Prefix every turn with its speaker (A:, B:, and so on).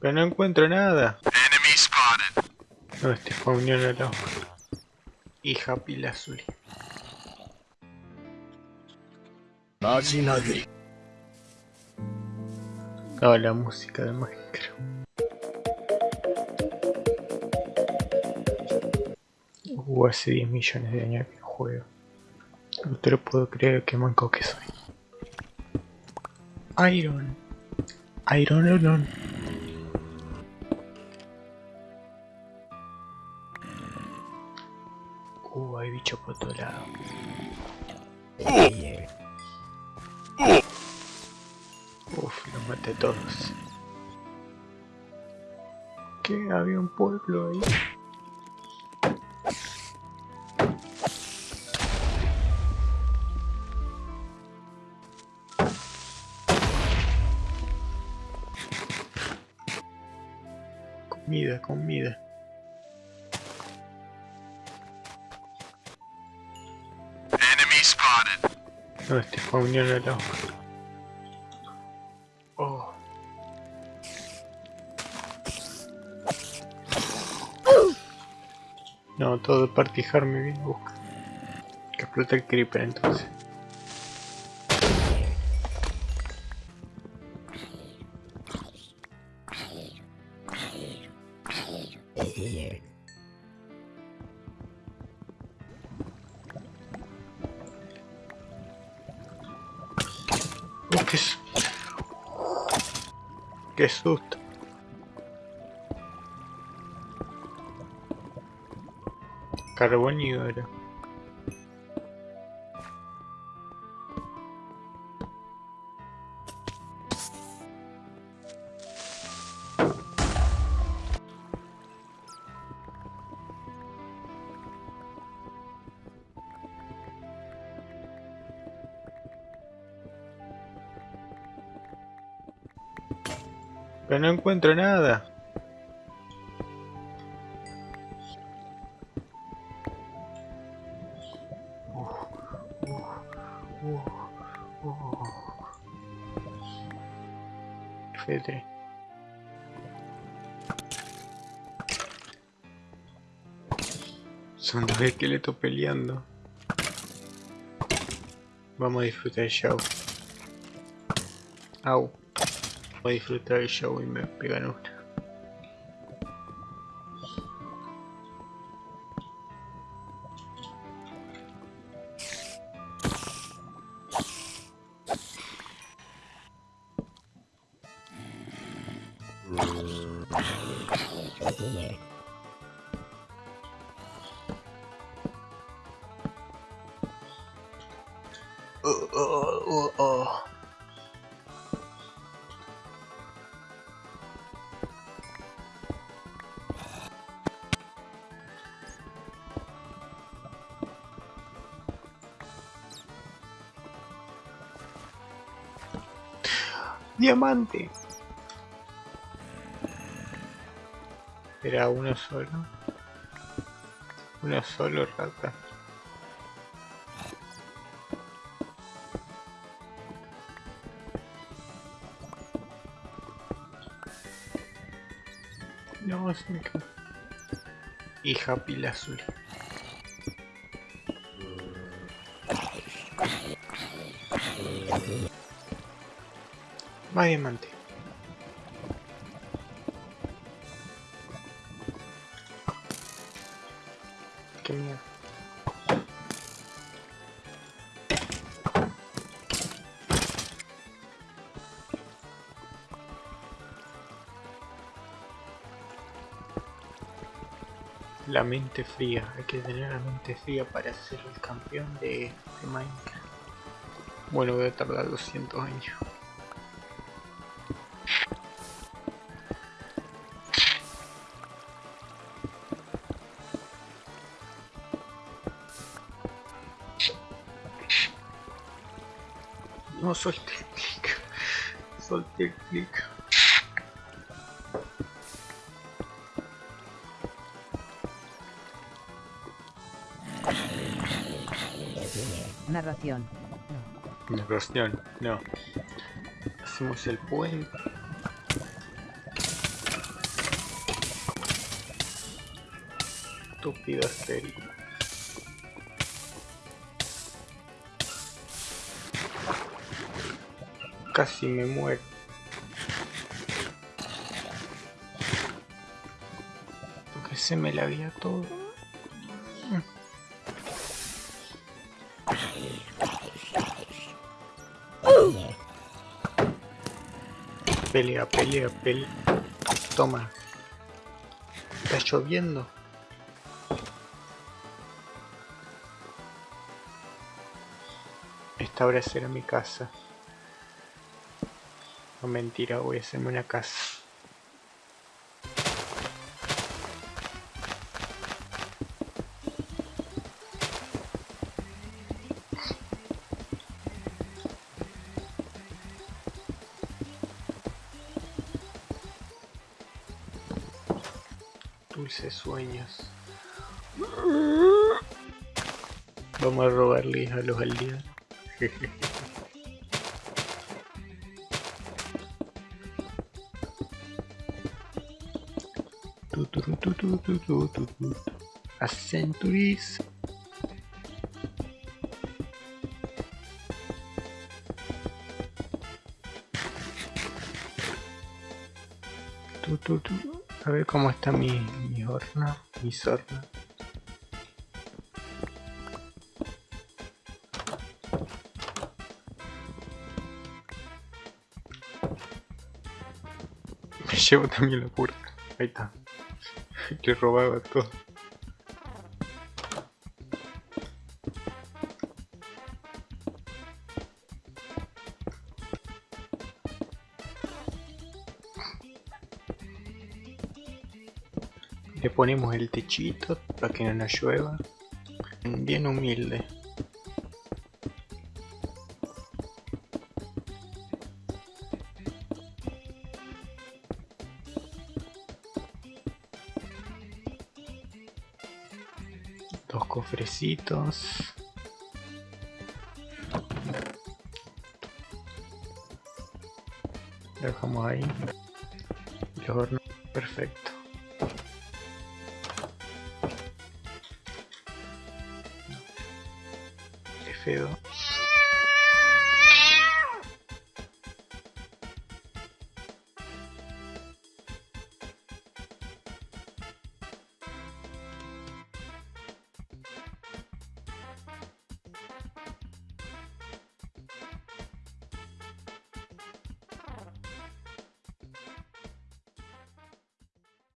A: Pero no encuentro nada. No, este fue unión a la hija pila azul. Oh, la música de Minecraft. Uh, hace 10 millones de años que juego. No te lo puedo creer que manco que soy. Iron. Iron Iron. Hay bicho por todo lado. Uf, los maté todos. ¿Qué? Había un pueblo ahí. Comida, comida. No, este fue unión a la Oh. No, todo partijar me viene a buscar. Que explota el creeper entonces. Qué, qué susto. Carbón Pero no encuentro nada. Son dos esqueletos peleando. Vamos a disfrutar el show. Au. Voy a disfrutar el show y me pegan Diamante. Era uno solo. Uno solo rata. No, se me cae. Hija pila azul. Más diamante. Qué mierda. La mente fría, hay que tener la mente fría para ser el campeón de, de Minecraft. Bueno, voy a tardar 200 años. No solté el clic. Solté el clic.
B: Narración. No.
A: Narración, no. Hacemos el puente. Estúpida serie. Casi me muero. Porque se me la había todo. Pelea, pelea, pelea. Toma. Está lloviendo. Esta hora será mi casa. No mentira, voy a hacerme una casa. dulces sueños. Vamos a robarles a los aldeanos. A centuries. A ver cómo está mi, mi mi horno. Me llevo también la puerta. Ahí está. Le robaba todo. Le ponemos el techito para que no nos llueva. Bien humilde. Dos cofrecitos. Dejamos ahí. Los hornos. Perfecto. F2